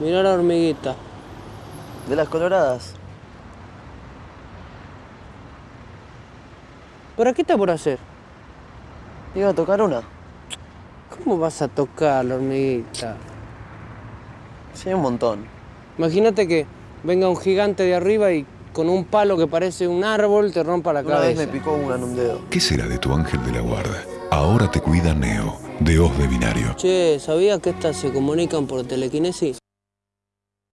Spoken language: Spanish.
Mirá la hormiguita. De las coloradas. ¿Para qué está por hacer? Iba a tocar una. ¿Cómo vas a tocar la hormiguita? Sí, un montón. Imagínate que venga un gigante de arriba y con un palo que parece un árbol te rompa la Una vez me picó una en un dedo. ¿Qué será de tu ángel de la guarda? Ahora te cuida Neo, de Oz de Binario. Che, ¿sabías que estas se comunican por telequinesis?